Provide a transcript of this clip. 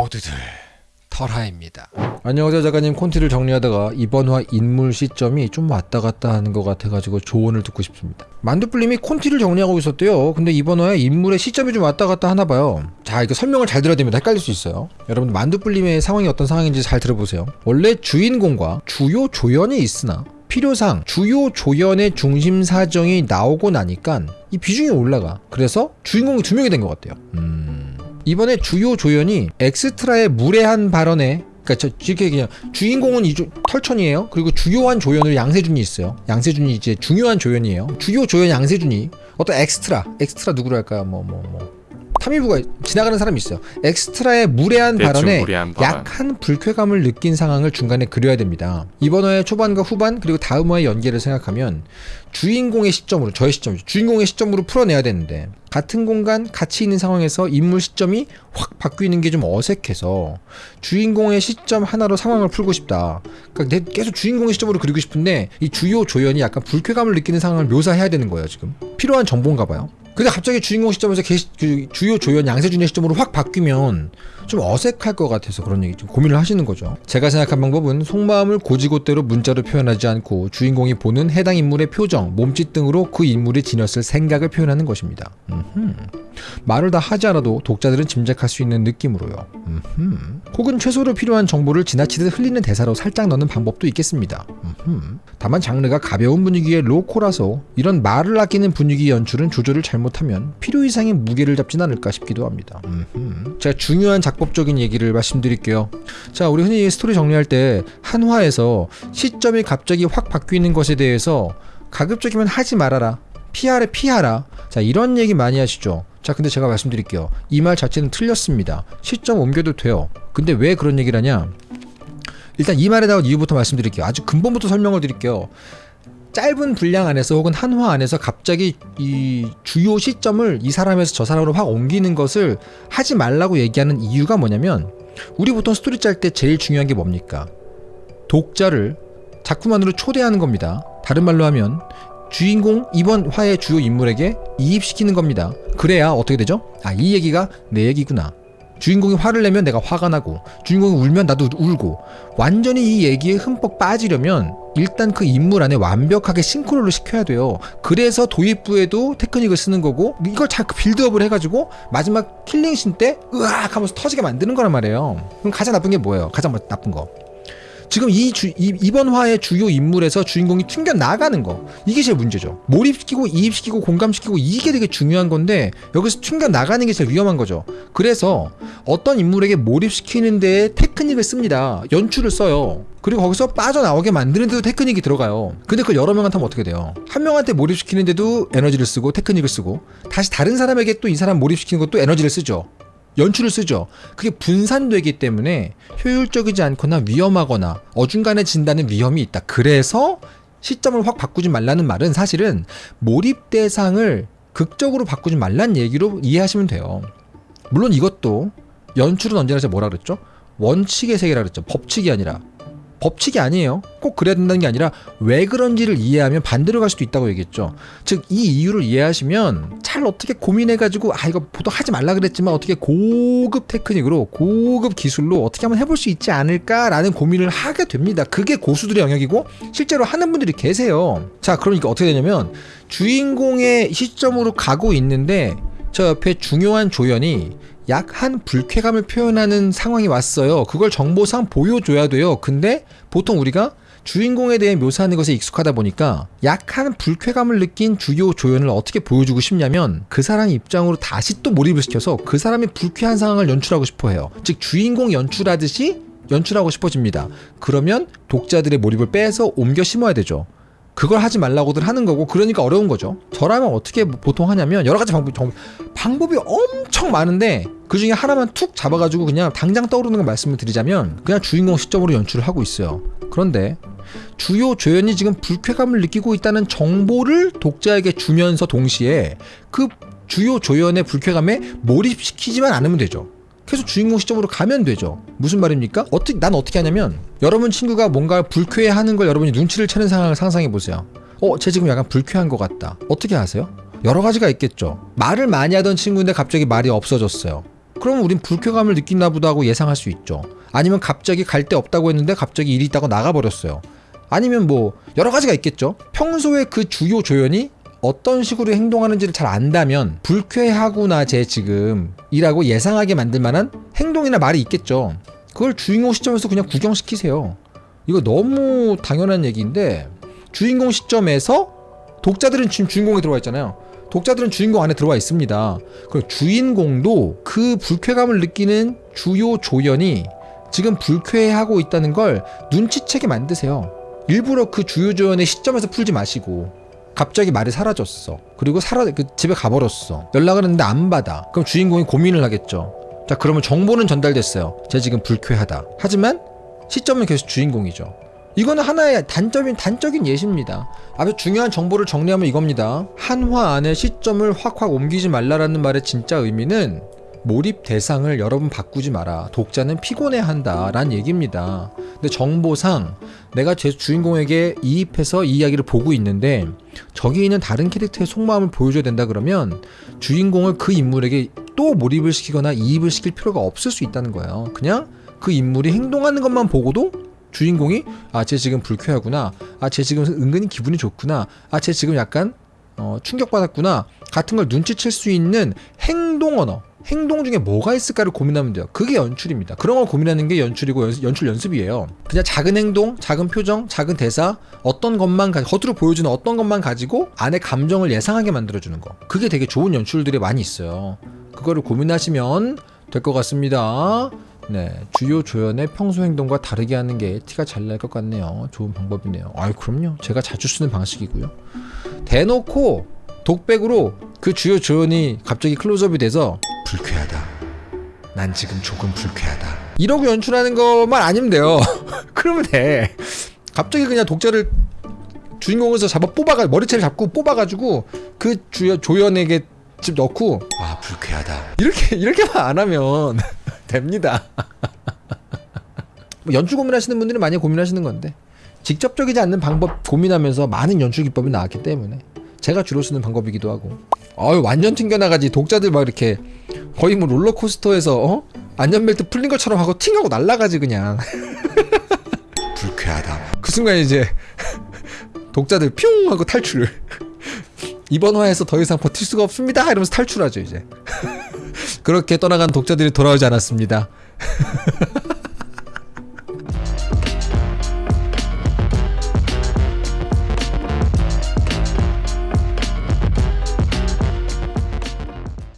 모두들 털하입니다. 안녕하세요 작가님. 콘티를 정리하다가 이번 화 인물 시점이 좀 왔다 갔다 하는 것 같아가지고 조언을 듣고 싶습니다. 만두뿔님이 콘티를 정리하고 있었대요. 근데 이번 화에 인물의 시점이 좀 왔다 갔다 하나 봐요. 자 이거 설명을 잘 들어야 됩니다. 헷갈릴 수 있어요. 여러분 만두뿔님의 상황이 어떤 상황인지 잘 들어보세요. 원래 주인공과 주요 조연이 있으나 필요상 주요 조연의 중심 사정이 나오고 나니까 이 비중이 올라가. 그래서 주인공이 두 명이 된 것 같아요. 음... 이번에 주요 조연이 엑스트라의 무례한 발언에 그러니까 저 이렇게 그냥 주인공은 이조 털천이에요. 그리고 주요한 조연으로 양세준이 있어요. 양세준이 이제 중요한 조연이에요. 주요 조연 양세준이 어떤 엑스트라 엑스트라 누구로 할까요? 뭐 뭐 뭐. 타미부가 지나가는 사람이 있어요. 엑스트라의 무례한 발언에 무례한 발언. 약한 불쾌감을 느낀 상황을 중간에 그려야 됩니다. 이번 화의 초반과 후반 그리고 다음 화의 연계를 생각하면 주인공의 시점으로 저의 시점 주인공의 시점으로 풀어내야 되는데 같은 공간 같이 있는 상황에서 인물 시점이 확 바뀌는 게 좀 어색해서 주인공의 시점 하나로 상황을 풀고 싶다. 그러니까 내 계속 주인공의 시점으로 그리고 싶은데 이 주요 조연이 약간 불쾌감을 느끼는 상황을 묘사해야 되는 거예요 지금 필요한 정보인가 봐요. 근데 갑자기 주인공 시점에서 게, 그 주요 조연 양세준의 시점으로 확 바뀌면 좀 어색할 것 같아서 그런 얘기 좀 고민을 하시는 거죠. 제가 생각한 방법은 속마음을 고지고대로 문자로 표현하지 않고 주인공이 보는 해당 인물의 표정, 몸짓 등으로 그 인물이 지녔을 생각을 표현하는 것입니다. 음흠. 말을 다 하지 않아도 독자들은 짐작할 수 있는 느낌으로요. 음흠. 혹은 최소로 필요한 정보를 지나치듯 흘리는 대사로 살짝 넣는 방법도 있겠습니다. 음흠. 다만 장르가 가벼운 분위기의 로코라서 이런 말을 아끼는 분위기 연출은 조절을 잘못 하면 필요 이상의 무게를 잡진 않을까 싶기도 합니다. 음흠. 제가 중요한 작법적인 얘기를 말씀드릴게요. 자, 우리 흔히 스토리 정리할 때 한화에서 시점이 갑자기 확 바뀌는 것에 대해서 가급적이면 하지 말아라. 피하래 피하라. 자, 이런 얘기 많이 하시죠. 자, 근데 제가 말씀드릴게요. 이 말 자체는 틀렸습니다. 시점 옮겨도 돼요. 근데 왜 그런 얘기를 하냐? 일단 이 말에 나온 이유부터 말씀드릴게요. 아주 근본부터 설명을 드릴게요. 짧은 분량 안에서 혹은 한화 안에서 갑자기 이 주요 시점을 이 사람에서 저 사람으로 확 옮기는 것을 하지 말라고 얘기하는 이유가 뭐냐면 우리 보통 스토리 짤 때 제일 중요한 게 뭡니까? 독자를 자꾸만으로 초대하는 겁니다. 다른 말로 하면 주인공 이번 화의 주요 인물에게 이입시키는 겁니다. 그래야 어떻게 되죠? 아, 이 얘기가 내 얘기구나. 주인공이 화를 내면 내가 화가 나고 주인공이 울면 나도 울고 완전히 이 얘기에 흠뻑 빠지려면 일단 그 인물 안에 완벽하게 싱크로를 시켜야 돼요. 그래서 도입부에도 테크닉을 쓰는 거고 이걸 잘 빌드업을 해가지고 마지막 킬링신 때 으악 하면서 터지게 만드는 거란 말이에요. 그럼 가장 나쁜 게 뭐예요? 가장 나쁜 거. 지금 이, 주, 이 이번 화의 주요 인물에서 주인공이 튕겨 나가는 거. 이게 제일 문제죠. 몰입시키고 이입시키고 공감시키고 이게 되게 중요한 건데 여기서 튕겨 나가는 게 제일 위험한 거죠. 그래서 어떤 인물에게 몰입시키는 데에 테크닉을 씁니다. 연출을 써요. 그리고 거기서 빠져나오게 만드는 데도 테크닉이 들어가요. 근데 그걸 여러 명한테 하면 어떻게 돼요? 한 명한테 몰입시키는데도 에너지를 쓰고 테크닉을 쓰고 다시 다른 사람에게 또 이 사람 몰입시키는 것도 에너지를 쓰죠 연출을 쓰죠. 그게 분산되기 때문에 효율적이지 않거나 위험하거나 어중간해진다는 위험이 있다. 그래서 시점을 확 바꾸지 말라는 말은 사실은 몰입 대상을 극적으로 바꾸지 말란 얘기로 이해하시면 돼요. 물론 이것도 연출은 언제나 뭐라 그랬죠? 원칙의 세계라 그랬죠. 법칙이 아니라 법칙이 아니에요. 꼭 그래야 된다는 게 아니라 왜 그런지를 이해하면 반대로 갈 수도 있다고 얘기했죠. 즉 이 이유를 이해하시면 잘 어떻게 고민해가지고 아 이거 보통 하지 말라 그랬지만 어떻게 고급 테크닉으로 고급 기술로 어떻게 하면 해볼 수 있지 않을까라는 고민을 하게 됩니다. 그게 고수들의 영역이고 실제로 하는 분들이 계세요. 자 그러니까 어떻게 되냐면 주인공의 시점으로 가고 있는데 저 옆에 중요한 조연이 약한 불쾌감을 표현하는 상황이 왔어요. 그걸 정보상 보여줘야 돼요. 근데 보통 우리가 주인공에 대해 묘사하는 것에 익숙하다 보니까 약한 불쾌감을 느낀 주요 조연을 어떻게 보여주고 싶냐면 그 사람 입장으로 다시 또 몰입을 시켜서 그 사람의 불쾌한 상황을 연출하고 싶어 해요. 즉 주인공 연출하듯이 연출하고 싶어집니다. 그러면 독자들의 몰입을 빼서 옮겨 심어야 되죠. 그걸 하지 말라고들 하는 거고 그러니까 어려운 거죠. 저라면 어떻게 보통 하냐면 여러 가지 방법, 정, 방법이 엄 청 많은데 그 중에 하나만 툭 잡아가지고 그냥 당장 떠오르는 걸 말씀을 드리자면 그냥 주인공 시점으로 연출을 하고 있어요. 그런데 주요 조연이 지금 불쾌감을 느끼고 있다는 정보를 독자에게 주면서 동시에 그 주요 조연의 불쾌감에 몰입시키지만 않으면 되죠. 계속 주인공 시점으로 가면 되죠. 무슨 말입니까? 어떻게 난 어떻게 하냐면 여러분 친구가 뭔가 불쾌해하는 걸 여러분이 눈치를 채는 상황을 상상해 보세요. 어, 쟤 지금 약간 불쾌한 것 같다. 어떻게 하세요? 여러 가지가 있겠죠. 말을 많이 하던 친구인데 갑자기 말이 없어졌어요. 그럼 우린 불쾌감을 느끼나 보다 하고 예상할 수 있죠. 아니면 갑자기 갈 데 없다고 했는데 갑자기 일이 있다고 나가버렸어요. 아니면 뭐 여러 가지가 있겠죠. 평소에 그 주요 조연이 어떤 식으로 행동하는지를 잘 안다면 불쾌하구나 쟤 지금 이라고 예상하게 만들 만한 행동이나 말이 있겠죠. 그걸 주인공 시점에서 그냥 구경시키세요. 이거 너무 당연한 얘기인데 주인공 시점에서 독자들은 지금 주인공에 들어와 있잖아요. 독자들은 주인공 안에 들어와 있습니다. 그리고 주인공도 그 불쾌감을 느끼는 주요 조연이 지금 불쾌해하고 있다는 걸 눈치채게 만드세요. 일부러 그 주요 조연의 시점에서 풀지 마시고 갑자기 말이 사라졌어. 그리고 사라 그 집에 가버렸어. 연락을 했는데 안 받아. 그럼 주인공이 고민을 하겠죠. 자 그러면 정보는 전달됐어요. 쟤 지금 불쾌하다. 하지만 시점은 계속 주인공이죠. 이거는 하나의 단적인 단적인 예시입니다. 아주 중요한 정보를 정리하면 이겁니다. 한화 안에 시점을 확확 옮기지 말라라는 말의 진짜 의미는 몰입 대상을 여러분 바꾸지 마라. 독자는 피곤해한다라는 얘기입니다. 근데 정보상 내가 제 주인공에게 이입해서 이 이야기를 보고 있는데 저기 있는 다른 캐릭터의 속마음을 보여줘야 된다 그러면 주인공을 그 인물에게 또 몰입을 시키거나 이입을 시킬 필요가 없을 수 있다는 거예요. 그냥 그 인물이 행동하는 것만 보고도 주인공이 아 쟤 지금 불쾌하구나. 아 쟤 지금 은근히 기분이 좋구나. 아 쟤 지금 약간 어, 충격받았구나. 같은 걸 눈치챌 수 있는 행동 언어 행동 중에 뭐가 있을까를 고민하면 돼요. 그게 연출입니다. 그런 걸 고민하는 게 연출이고 연, 연출 연습이에요. 그냥 작은 행동 작은 표정 작은 대사 어떤 것만 가, 겉으로 보여주는 어떤 것만 가지고 안에 감정을 예상하게 만들어주는 거. 그게 되게 좋은 연출들이 많이 있어요. 그거를 고민하시면 될 것 같습니다 네, 주요 조연의 평소 행동과 다르게 하는 게 티가 잘 날 것 같네요. 좋은 방법이네요. 아유, 그럼요. 제가 자주 쓰는 방식이고요. 대놓고 독백으로 그 주요 조연이 갑자기 클로즈업이 돼서 불쾌하다. 난 지금 조금 불쾌하다. 이러고 연출하는 것만 아니면 돼요. 그러면 돼. 갑자기 그냥 독자를 주인공에서 잡아 뽑아가 머리채를 잡고 뽑아가지고 그 주요 조연에게 집 넣고 아 불쾌하다. 이렇게 이렇게만 안 하면 됩니다. 뭐 연출 고민하시는 분들은 많이 고민하시는 건데 직접적이지 않는 방법 고민하면서 많은 연출 기법이 나왔기 때문에 제가 주로 쓰는 방법이기도 하고. 아유 완전 튕겨나가지. 독자들 막 이렇게 거의 뭐 롤러코스터에서 어? 안전벨트 풀린 것처럼 하고 팅하고 날아가지 그냥. 불쾌하다. 그 순간 이제 독자들 뿅 하고 탈출을. 이번 화에서 더 이상 버틸 수가 없습니다. 이러면서 탈출하죠 이제 그렇게 떠나간 독자들이 돌아오지 않았습니다